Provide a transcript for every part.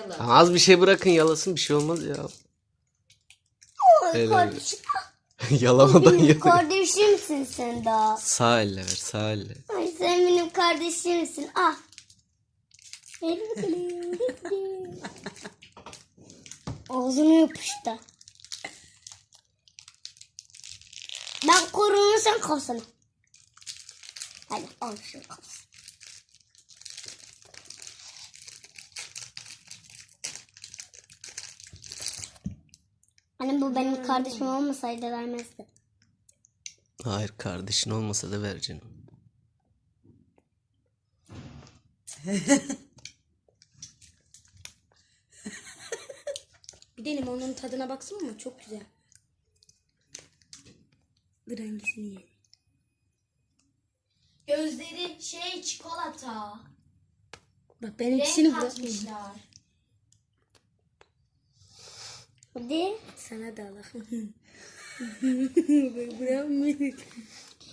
yala. Az bir şey bırakın yalasın bir şey olmaz ya. Helal. kardeşim. Yalamadan Benim kardeşimsin sen daha. Sağ elle ver sağ elle. Ay sen benim kardeşimsin. Ah. Ağzına yapıştı. Ben korurum sen kafasını. Hadi al şu kafasını. Anne bu benim kardeşim olmasaydı vermezdi. Hayır kardeşin olmasa da ver canım. Bir de limonun tadına baksana mı? Çok güzel. Dur hangisini ye? Gözleri şey çikolata. Bak ben ikisini Renk. Hadi. Sana da Allah. Bırakmayayım.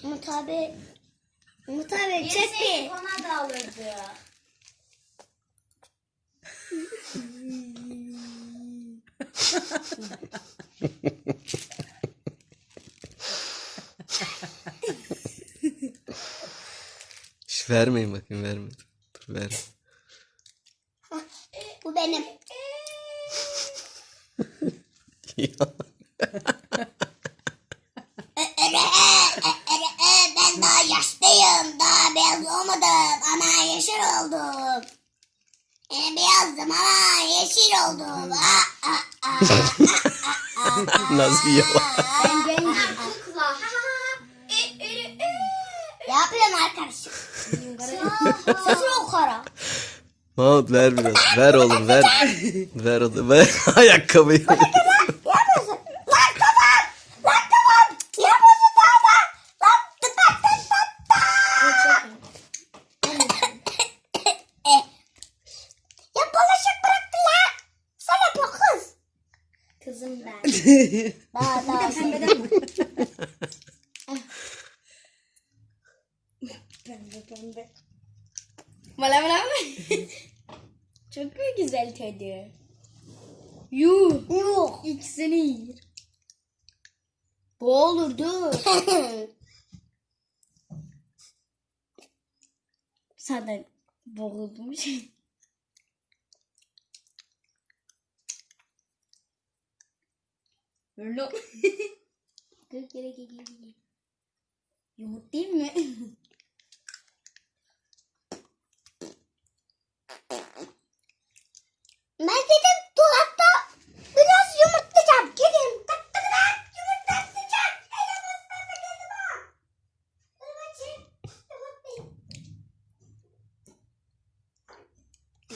Umut abi. Umut abi çek bir. ona da alırdı. Şş, vermeyin bakayım verme. Dur, ver. Bu benim. Ya, ben daha yaşlıyım. Daha beyaz olmadım ama yeşil oldum. E, beyazdım ama yeşil oldum. Aa, aa, aa. Nasıl yala? Kukla. E, e, e. Ne yapıyorsun arkadaşım? Mahmut ver biraz. Ver oğlum ver. ver oğlum ver. Ayakkabıyı. Daha daha Pembeden mi? pembe pembe. Bala bala. Çok mu güzel tadı? Yuh. Yok. İkisini yer. Bu olurdu. Sana boğulmuş. Öyle. Gel gel gel gel. Yoğurt değil mi?